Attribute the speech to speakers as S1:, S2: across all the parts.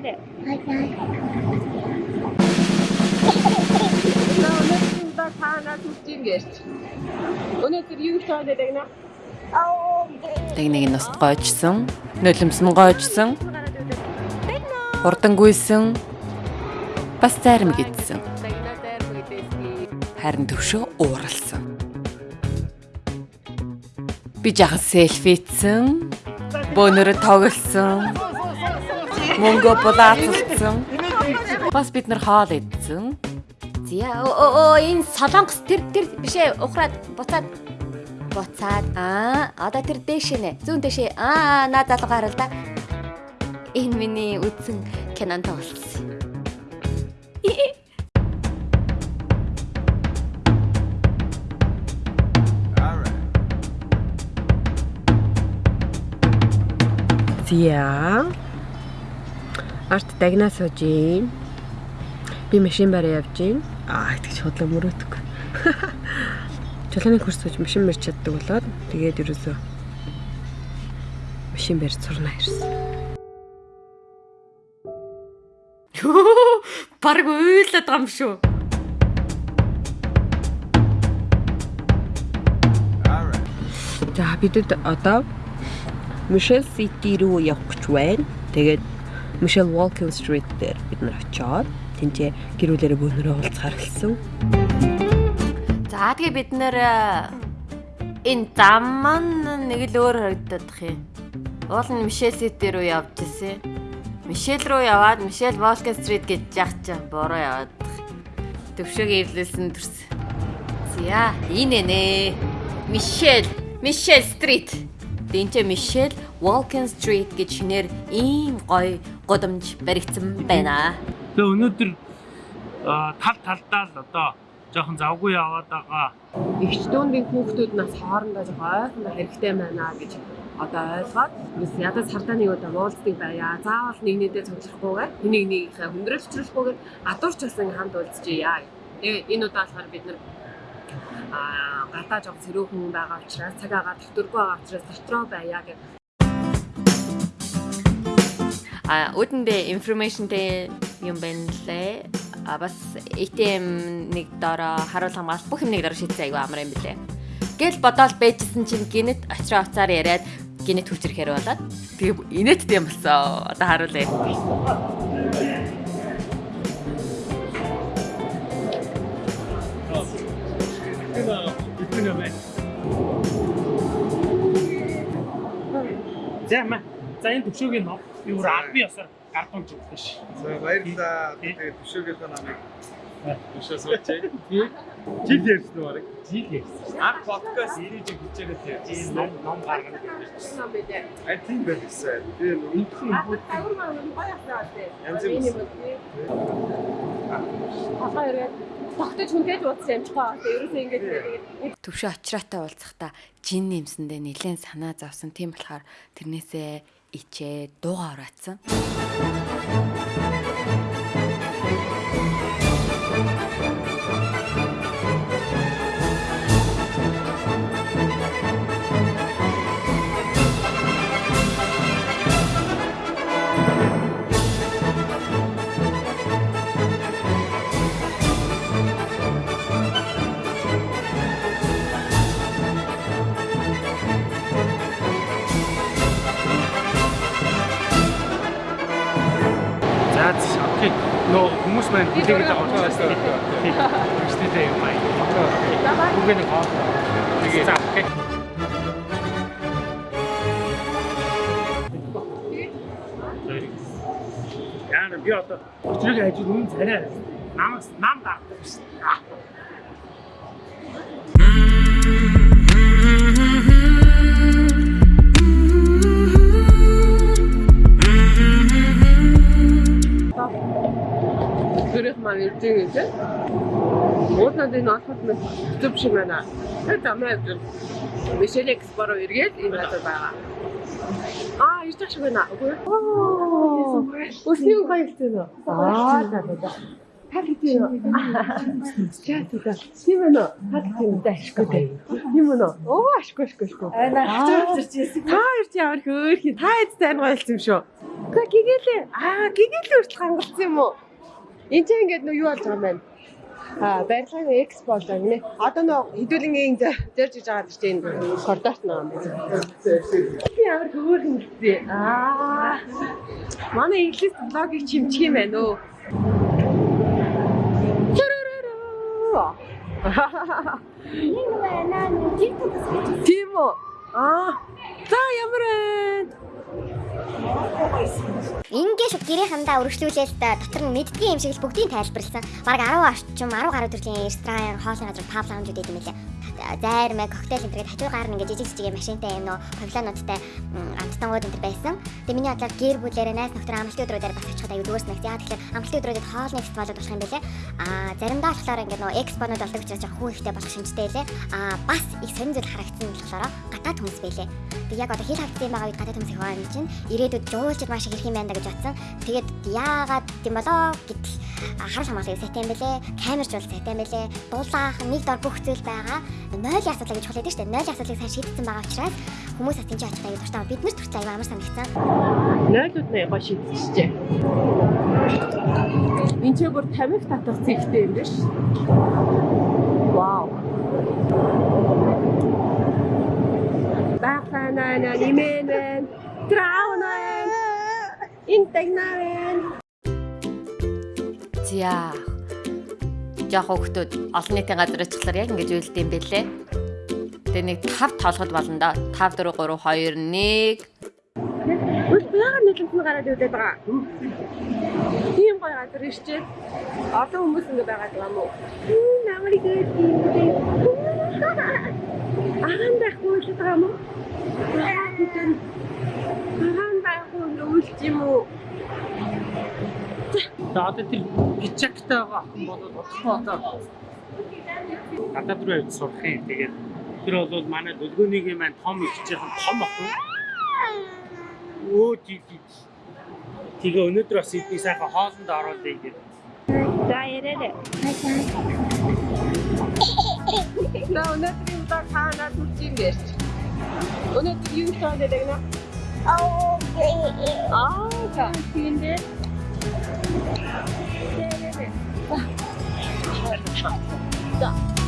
S1: баяртай.
S2: Өнөөдөр та танаас үсгийн гэрч. Өнөөдөр юу хийж байгаа гэдэг нэ?
S3: Тэгнийг нь ност гойжсон, нулимс нь гойжсон, хурдан гүйсэн, бас зарим
S2: мэдээсний.
S3: Харин төвшөө ууралсан. Би жахан селфицсэн, бөөнөрө тоглосон, мөнгө булаацсан. Бас бид нар хоол идсэн.
S1: Зя оо энэ солонгос тэр тэр бишээ ухраад буцаад буцаад аа одоо тэр дээш нэ зүүн дэшээ аа наа залгаа харал да энэ миний үдсэн кинон тоглосон
S2: Зя. Арт дагнаа сууж юм. Би машин бараа явж юм. Аа тэгж хотлоо мөрөөдөг. Чулууны курс сууж машин барьж чаддаг болоод тэгээд ерөөсөө машин барьж сурна ирсэн.
S3: Бараг уйлаад байгаа юм шүү.
S2: За бидэд одоо Michelle City руу явах гэж байна. Тэгээд Michelle Walking Street дээр бид нар очиод тэнцээ гэрүүлээрээ бөөнөрөө уулзахаар хэлсэн.
S3: За тэгээ бид нэр энэ зам маань нэг л өөр харагдах юм. Уул нь Мишель Сити рүү явж ирсэн. Мишель рүү яваад Мишель Волкен стрит гэж чи бороо яваад. Төвшөөг эвлүүлсэн төрс. За энэ нэ. Мишель, Мишель стрит. Дэнчэ Мишель Волкен стрит гэж шинээр ийм гоё годомж баригдсан байна.
S4: Тэгээ өнөөдөр тал талдаа л одоо жоохон завгүй яваад байгаа.
S2: Игч дүүндийн хүүхдүүд нас хоорондоо жоо ойрхон хэрэгтэй байна гэж одоо ойлгоод бас ядаж сардаа нэг удаа уулздаг байя. Заавал нэг нэдээ цуглахгүйгээр энийг нэгийнхээ хүндрэл өчрүүлэхгүйгээр адуурч ингэ хамт уулзчихъя. Тэгээ энэ удаа болохоор бид нар аа гадаа жоо цэрүүхэн байгаа учраас цаг агаа төвтөргүй байгаа учраас дотроо байя гэх
S3: А үүдэндээ информашнтэй юм байна лээ. А бас ATM нэг доороо харуул хамгаалалт бүх юм нэг доороо шийдсэн аягүй амар юм билээ. Гэл бодоол байжсэн чинь гинэт очроо уцаар яриад гинэт хүчрэхээр болоод тэгээ инээдтэй юм болсон. Одоо харуулъя.
S4: За мэ. За энэ төвшөөгийн ном юу албан ёсоор гардуун ч өгсөн ш.
S5: За баярлалаа. Тэгээд төшөөгийнхөө намыг төшөө суучих.
S4: Жил ярьсан уу барыг? Жил ярьсан.
S5: Ан подкаст ирэж хичээгээд
S4: Энэ
S5: ярьсан.
S4: ном ном гаргана гэж.
S2: юм бэ?
S5: I think байсан. Би
S4: Үнхэн бүгд
S2: Тавар маань гоё асаа тий.
S5: Янз бүр.
S2: Хасаа ирээд тогтож хүндэж уудсан юм чгаа. Тэгээ ерөөсөө ингэж тэгээд
S3: Төвшөө очроотой уулзахдаа жин нэмсэндээ нэлээд санаа зовсон. Тийм болохоор тэрнээсээ 이제
S4: 너가 알았어? Нөө хүмүүс маань хүлээгээд байгаа учраас тийм. Өчтөдөө юм аа. Бүгд нэг хаа. Тэгээ. За окей. Яа би одоо өчрөг ажил үнэн царай. Намаас нам даадаг шин.
S2: Гэрэх ирж байгаа тийм. Уудлаад энэ олоход мэд зүв шиг байна. Тэгээд амаа Мишель Экспоро эргээд энэ газар байгаа. Аа, ирж шиг байна. Өсний баяртай нөө. Аа, за за за. Та тийм үү? Чаа тийм. Тийм ээ нөө. Та тийм үү? Ашгүй дээ. Тийм үү? Оо ашгүй ашгүй ашгүй.
S6: Аа хачиж ирсэн.
S2: Та чи ямар хөөх юм. Та эд сайн гойлсон юм шүү. Гэхдээ гигэлээ. Аа гигэлээ хүртэл хангалсан юм уу? Энд чинь ингээд нөө юу болж байгаа юм бэ? Аа барилгын экс болж байгаа нэ. Одоо нөө хэдүүлэнгийн зөрж иж байгаа дээ энэ коридорт нөө. Би ямар хөөх юм бэ? Аа. Манай инглиш блогийг чимчих юм байна өө. Тийм үү? Аа.
S7: Ингээ шууд гэрээхэндээ өргөжлүүлээл та дотор нь мэддгийн юм шиг л бүгдийг тайлбарлсан. Бараг 10 орчим 10 гаруй төрлийн ресторан, хоолны газар, паб лаунжууд гэдэг юм лээ. Зайр мэ коктейл энэ төр хажуугаар нь ингээ жижиг жижиг машинтай юм нөө павилонуудтай амттангууд энэ байсан. Тэгээ миний бодлоор гэр бүлээрээ найз нөхдөр амралтын өдрүүдээр бас очиход аюу дүүрс нэгт. Яа тэгэхээр амралтын өдрүүдэд хоолны фестивалууд болох юм бэлээ. Аа заримдаа болохоор ингээ нөө экспонууд болдог учраас жоохон хүн ихтэй болох шинжтэй лээ. Аа бас их сонир зүйл харагдсан болохоор гадаад хүмүүс байлээ. Тэг яг одоо хил хавцсан байгаа үед гадаад хүмүүс их байна чинь ирээдүйд жуулчд маш их ирэх юм байна гэж бодсон. Тэгээд яагаад тийм болоо гэтэл харуул хамгааллын сайтай юм бэлээ. Камерч бол сайтай юм бэлээ. Дуулаах нэг дор бүх зүйл байгаа. Нойлын асуудал гэж хэлээд штэ. Нойлын асуудлыг сайн шийдсэн байгаа учраас хүмүүс тийч очиж аяа дуртай. Бид нарт хүртэл аяа амар санагдсан.
S2: Нойлууд нэ гоё шийдчихжээ. Энд ч бүр 50-х татах зэгтэй юм биш. Вау. Баханана нимэн траунэн интегнарен
S3: За. Жохо хөхтүүд олон нийтийн газар очихлаар яг ингэж үйлдэл юм бэлээ. Тэгээ нэг 5 толгод болно да. 5 4 3 2 1
S2: Үл яагаад нийлэмсэн гараад үлдээд байгаа. Тийм гоё газар ирчээд олон хүмүүс ингэ байгаад байгаа мó. Намайг гэдэг. Агаан байхгүй л байгаа мó. Агаан байхгүй үлч юм уу?
S4: За одоо тэр гिचактай байгаа охин болоод бодлоо одоо гадаад руу явж сурах юм. Тэгээд тэр бол манай дөлгөөний маань том хичээхэн том охин. Өө жи жи. Тэгээ өнөөдөр бас эдний сайхан хоолнд оруулъя гэдэг.
S2: За ярээ. На өнөөдөр юм даа хаана турч юм бэ? Өнөөдөр юу хийж байгаа гэдэг нэ? Аа, за. Тийм дээ. За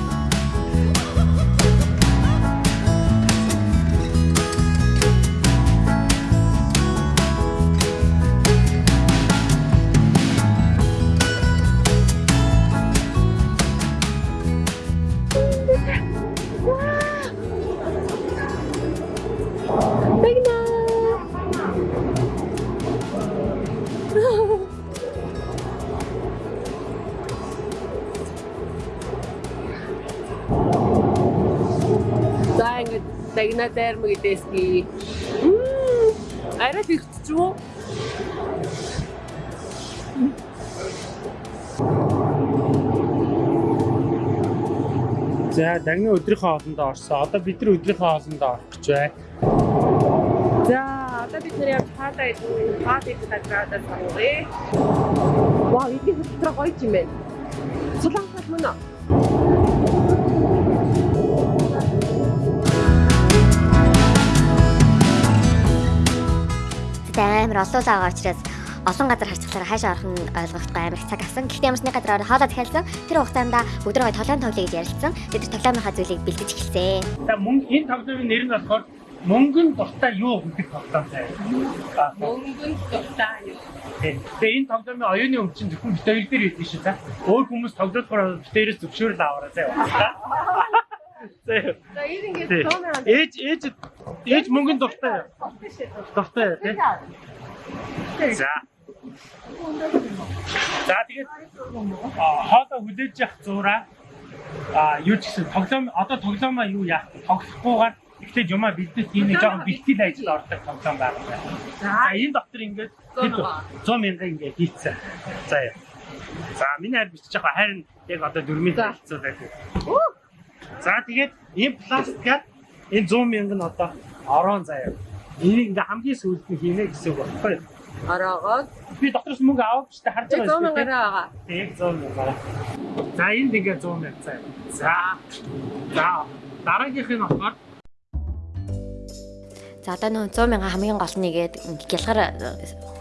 S2: ингээд дагна дайрма гэдэсги. Арай фикс чуу?
S4: За дагны өдрийнхөө хоолндоо орсон. Одоо бид нар өдрийнхөө хоолндоо орох гэж байна.
S2: За одоо бид нэр явж хаадаа идэх хаад идэх газраа саруугай. Вау, идэх хөтөр гоё юм байна. Сулангал мөн үү?
S7: Тэгтээ амар олон байгаа учраас олон газар харцглаар хаашаа орох нь ойлгохгүй амар цаг авсан. Гэхдээ ямар ч нэг газар ороо хоолоо захиалсан. Тэр хугацаанд өдрөө гоё тоглоом тоглоё гэж ярилцсан. Бид тэр тоглоомынхаа зүйлийг бэлдэж эхэлсэн.
S4: За мөнгө энэ тоглоомын нэр нь болохоор мөнгөн дуртай юу гэдэг тоглоом заяа.
S2: Мөнгөн дуртай юу?
S4: Тэгээ энэ тоглоомын оюуны өмчин зөвхөн бид хоёр дээр идэв шүү за. Өөр хүмүүс тоглохоор хоёроос зөвшөөрөл аваарай заяа.
S2: За ингээд
S4: Тий.
S2: 100 мянга
S4: Ээж ээж ээж мөнгөн дуртай. Дуртай тий. За. За тэгээд аа, хоолой хүлээж явах зураа а юу ч гэсэн тоглоом одоо тоглоомоо юу яах тоглохгүйгээр ихтэй юмаа бэлдэх тийм нэг жоохон бэлтгэл ажил ордог тоглоом байгаа. За энэ доктор ингээд 100 мянга ингээд хийцэн. За яа. За миний хайр бичиж байгаа харин яг одоо 4000 хэлцүүлээ. За тэгээд энэ пластикаар энэ 100 мянга нь одоо орон заяа. Энийг ингээ хамгийн сүүлд нь хийнэ гэсэн үг багхгүй.
S2: Ороогоод
S4: Би дотроос мөнгө аваач та харж
S2: 100
S4: байгаа шүү дээ.
S2: мянгаар байгаа.
S4: Тэг 100 мянгаар. За энд ингээ 100 мянга цай. За. За дараагийнх нь болохоор
S3: За одоо нөө 100 мянга хамгийн гол нэгээд гялгар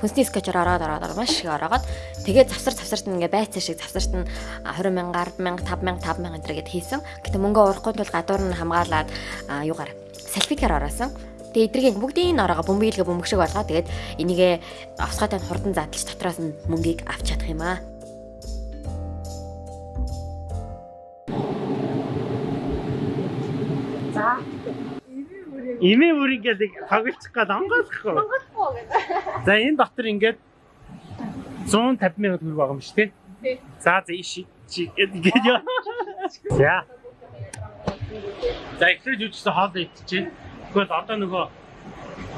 S3: хүнсний скетчер ороод ороод маш их ороод тэгээд завсар завсарт нь ингээ байцаа шиг завсарт нь 20 мянга 10 мянга 5 мянга 5 мянга гээд хийсэн. Гэтэ мөнгө урахгүй тул гадуур нь хамгаалаад юугаар селфикээр ороосон. Тэгээ эдрийг бүгдийн ороогоо бөмбөглөө бөмбөг шиг болгоо. Тэгээд энийгээ авсгаатай нь хурдан задлж дотроос нь мөнгийг авч чадах юм аа.
S4: Имээ бүр ингээд тоглочих гээд онгойлохгүй. Онгойлохгүй гэдэг. За энэ дотор ингээд 150 мянга төгрөг байгаа юм шүү дээ. За за иши чи гэдэг яа. За. За ихлэж үжсэн хоол идчихээ. Тэгвэл одоо нөгөө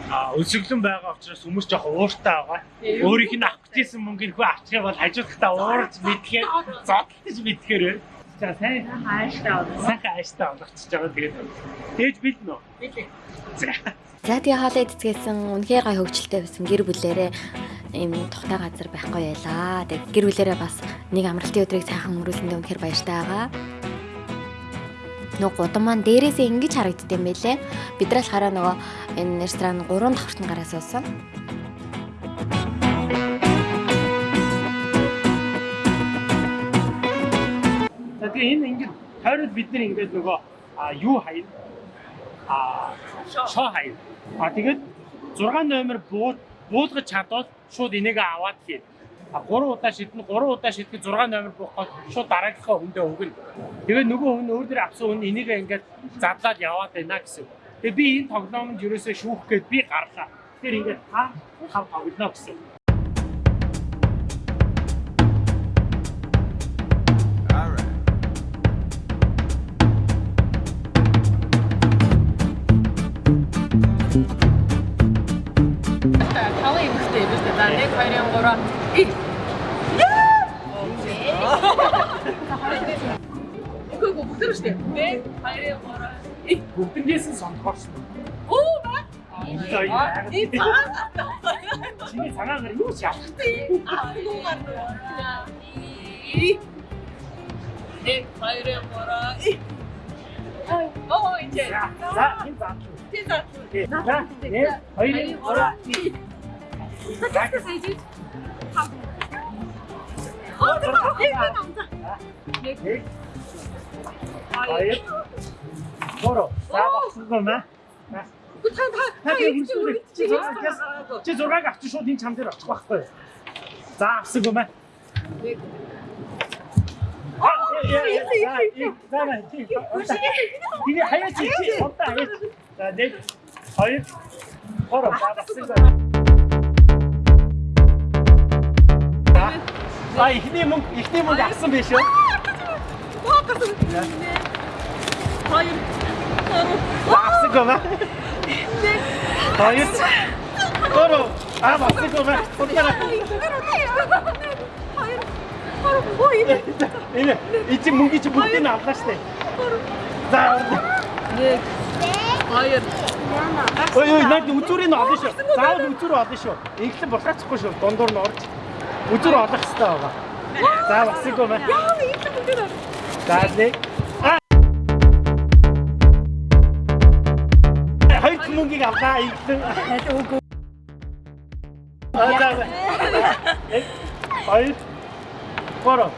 S4: а өсөглөн байгаа учраас хүмүүс жоох ууртай байгаа. Өөрийнх нь авах гэсэн мөнгөний хөө авчих бол хажуудахтаа уурж мэдхээр зодтолж мэдхээр байна. За сайн ааштай байна. Сайхан ааштай болгочихж байгаа тэгээд. Тэгж бэлнэ үү? Бэлээ. За.
S3: За тэгээ хоолой эцгээсэн үнэхээр гай хөвгчлөлтэй байсан гэр бүлээрээ ийм тухтай газар байхгүй байлаа. Тэг гэр бүлээрээ бас нэг амралтын өдрийг сайхан өнгөрүүлсэндээ үнэхээр баяртай байгаа. Нөгөө гудам маань дээрээсээ ингэж харагдд юм байлээ. Бид нар болохоор нөгөө энэ ресторан 3 давхртан гараа суусан.
S4: Тэгээ энэ ингээд тойрол бид нар ингээд нөгөө юу хаяа а шоо хаяа. А тэгээд 6 номер бууд буулгаж чадвал шууд энийг аваад хий. А 3 удаа шиднэ 3 удаа шидэх 6 номер буухад шууд дараагийнхаа хүндээ өгнө. Тэгээд нөгөө хүн өөр дөр авсан хүн энийг ингээд задлаад яваад байна гэсэн. Тэгээ би энэ тоглоомонд ерөөсөө шүүх гээд би гарлаа. Тэр ингээд та хав тоглоно гэсэн.
S2: 2 3 их. Үгүй бүгд л шүү дээ. 1 2 3
S4: бүгднээс нь сонгоорсон.
S2: Оо ба.
S4: За
S2: И цаа.
S4: чиний цагаагаар юу ч яах.
S2: Аа нуугаар нуу. И. Нэг хоёр гурав. Оо иже.
S4: За энэ заа.
S2: Тий за.
S4: За нэг хоёр гурав.
S2: Тэгээс хийж. Оо тэр нэг намза. Нэг
S4: Нэг хоёр гурав. За багсгүй маа.
S2: та та
S4: Та тийм хүнсүүрээ чи зураг авчих шууд энэ чам дээр очих байхгүй. За маа.
S2: Нэг.
S4: Аа. Тиний хаяа чи чи онта хаяа. За нэг хоёр гурав. За ихний мөнгө ихний мөнгө авсан биш үү?
S2: Хоёр.
S4: Авсаггүй маа. Хоёр. Гурав. А багсгүй маа. Унтараа. Энэ эцэг мөнгө чи бүгдийг нь авлаа штэ. За.
S2: Нэг. Хоёр.
S4: Ой ой наад үзүүрийг нь олно шүү. Заавал үзүүр олно шүү. Инглэн булгаацахгүй шүү. Дундуур нь орж. Үзүүр олох хэрэгтэй байгаа. За багсгүй маа.
S2: Яа, ийм юм дээр.
S4: За нэг. А. Хоёр мөнгийг авлаа. Инглэн. Үгүй. А за. Нэг. Хоёр. Гурав.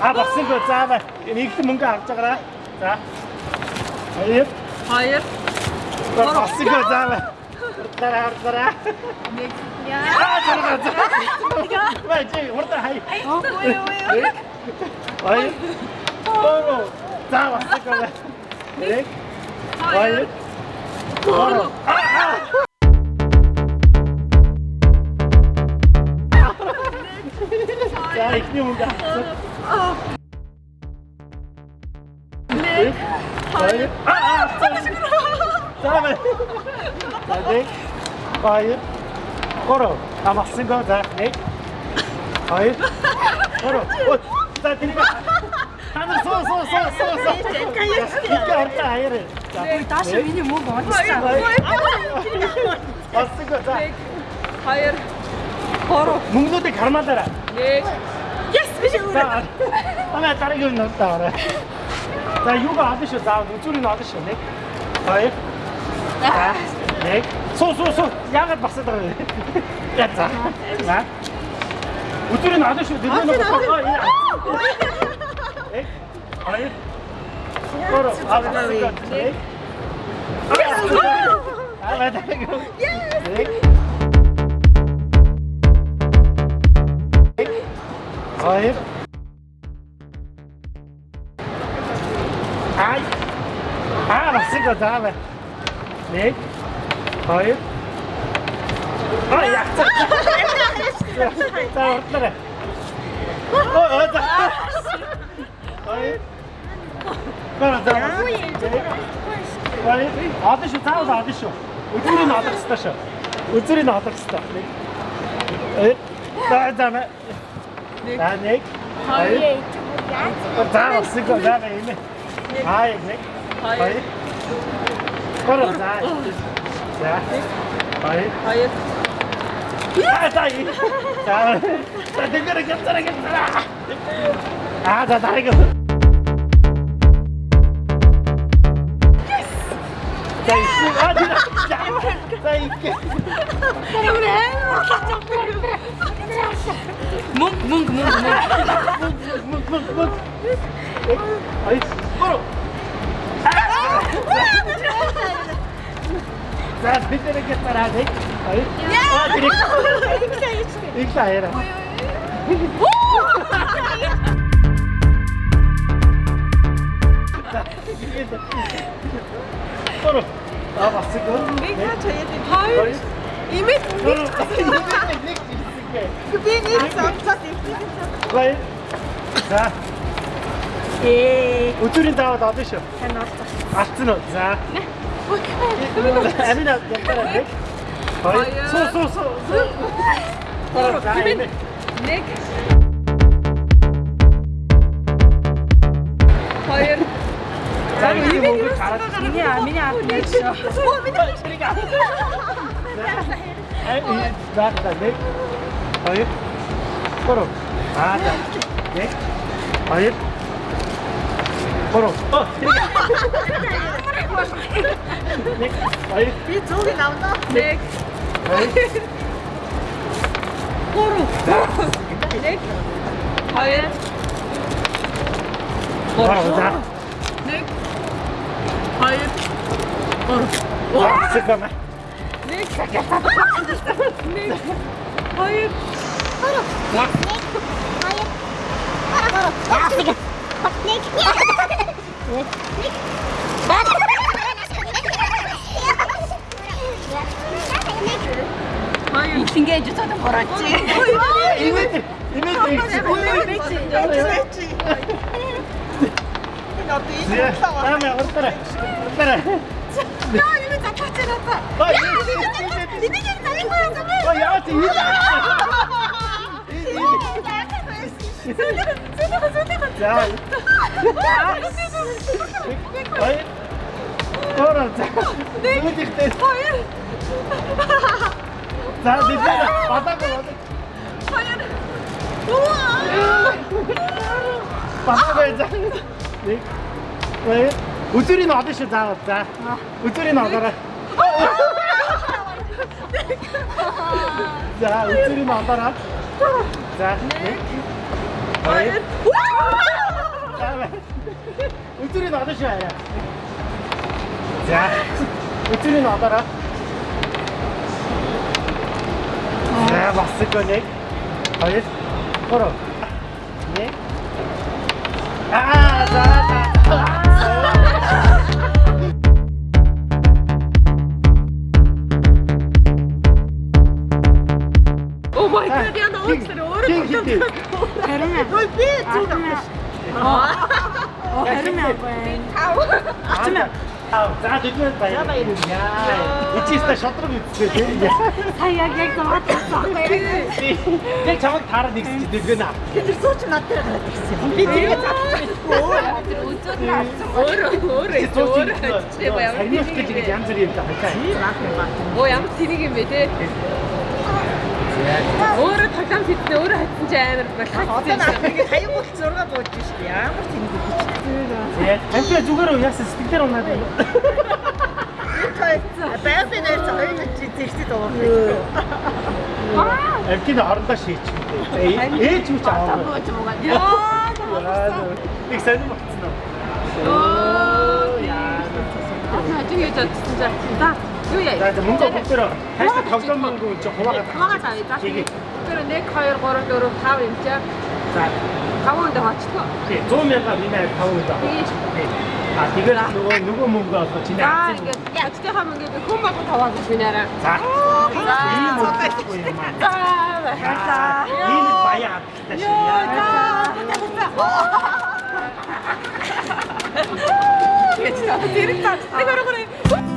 S4: А багсгүй заавал инглэн мөнгө авч байгаарай. За. Хоёр.
S2: Хоёр.
S4: Багсгүй заавал. Дараа дараа.
S2: Нэг.
S4: Аа зарга. Бай чи урд хай. Ой. Оро. За басгаа. Нэг. Ой. Оро. Аа. За ихний мөнгө. Нэг. Ой. Аа. За бай. За нэг. Гурав. Амарсангаа за 1 2 Гурав. Оо, за тэрийг Танаар суу суу суу суу суу. Их хартаа хайр. За бүр
S2: дааш миний мөнгө
S4: олчихсан. Амарсангаа за.
S2: 2 Гурав.
S4: Мөнгнүүдийг хармаалаарай.
S2: 1 Yes биш үү?
S4: Амаа дараагийн нь таарай. За юугаа авах шүү. За үзүүрийг авах шүү. 1 2 1 Суу суу суу. Яагаад басаад байгаа юм? Я за. За. Үзүүрийг авах шүү. Дөрөв нь авах. Нэг. Хоёр. Гур. Аа. Хоёр. Ай. Аа, басыг заавал. Нэг. Хоёр. Аа, яа. За, уртлаа. Оо, за. Хоёр. Гара, за. Хоёр. Одоо шүү, заавал одоо шүү. Үзүүрийг нь олох хэрэгтэй шүү. Үзүүрийг нь олох хэрэгтэй. Нэг. Хоёр. За, за. За, нэг. Хоёр. За, басыг заавал юм. Хай, нэг. Хоёр. Гара, за. За. Хоёр.
S2: Хоёр.
S4: Аа, за. За. За, тэгэр гэмтэр гэмтэр. Аа, за, дараагийн. За, их. Аа, за. За, их.
S2: Мөнгө мөнгө мөнгө
S4: За, битэр гэмтэр аа, нэг. Хоёр. Аа, гэрэг. Их лаера. Гoro. Аа, басыг.
S2: Нэг хаач хаяад хоёр. Имэд.
S4: Нэг нэг.
S2: би нэг цогцол
S4: Гой. За.
S2: Ээ.
S4: Өчүүрийн даваад одоо шүү.
S2: Тань олсон.
S4: Алдсан уу? За. Амина ятараа нэг. Хоёр. Суу суу суу. Энэ.
S2: Нэг. Хоёр.
S4: За, энэ мөнгө гараад.
S2: Миний миний ард нэг шүү. Оо миний чирэг.
S4: Ай, за, за, нэг. Хоёр. Гoro. Аа, за. Нэг. Хоёр. 뭐로? 어, 넥,
S2: 아이. 이
S4: 조리
S2: 나온다.
S4: 넥.
S2: 아이.
S4: 꼬루. 넥.
S2: 아이. 꼬루.
S3: 넥. 아이.
S4: 꼬루. 와,
S2: 잠깐만. 넥. 넥.
S4: 아이.
S2: 꼬루. 넥. 아이.
S4: 꼬루. 와, 지금. 아유 징계해
S6: 주셔도
S2: 벌었지 이벤트
S4: 이벤트 있지 이벤트 있지
S6: 나도 이제
S4: 사와 다음에 어따라 어따라 너
S2: 이거 잠깐 지났다 야 니네끼리 다닌 거야 정말
S4: 야 야채 이거 손으로
S2: 손으로
S4: За. Нэг ихтэй.
S2: Хоёр.
S4: За, бид одоо гоо.
S2: Хоёр. Уаа.
S4: Багаа за. Нэг. Ой. Үзүрийн одоо шүү заавал. За. Үзүрийн одоорой. За, үзүрийн одоорой. За. Хоёр. За. Үзүрийн одоо шүү яа. За. Үзүрийн одоорой. За, басыг нэг. Хоёр. Гурав. Нэг. Аа, за, за.
S2: Oh my god, яна уучлаарай. Өөрөө.
S3: Харин
S2: Ой би зүг авах.
S3: харин аа.
S4: Аа, за дэдмэд баяр. Яа. Ичээсээ шодрог үтсээ тийм.
S3: Сая яг яг тассан байхгүй.
S4: Яг чамд таараад нэгсэж дэвгэнэ.
S2: Тэр сууч надад гараад ирсэн. Би тэгээ
S3: Тэр үзүүд
S2: өөрөө хэлчихээ баяа.
S4: Сагнах гэж ингэж янз бүрийн юм та хашаа.
S2: Оо ямар тэнэг юм бэ те. Өөрөө тоглоом хийднэ өөрөө хайсан чи амар болох.
S6: Одоо наад ингэ хаяг бол 6 бууж шүү дээ. Ямар тэнэг гэж.
S4: Тэгээд амтаа зүгээр уу яасан сэтгэлээр унаад байна.
S6: Би нэр хоёр чи зэрэгтэй дуурах.
S4: Амтын хоорондоо шийчихээ. Ээж юу ч аваагүй. Яа. Их сайн болцсон уу? Яа.
S2: Аа чи яаж чадсан за. За. Юу яа?
S4: За мөнгө бүгдээр хайштай тоглоом мөнгө чи хуваагаад
S2: Хамаагаа тавь. За. Тэр 1 2 3 4 5 юм чаа.
S4: За.
S2: 5 өндө хоцлоо.
S4: тий 100 мянга минь 5 удаа. А тэгээд нөгөө нөгөө мөнгө олгоо чиний
S2: За
S4: акцент.
S2: ингээд ячтайхаа мөнгөийг хүн болгон таваад гэж бинараа.
S4: За.
S2: За.
S4: Аа.
S2: За.
S6: За.
S4: Энэ баяа авчихлаа шээ.
S2: Яа. Тэр та тэр та. Тэр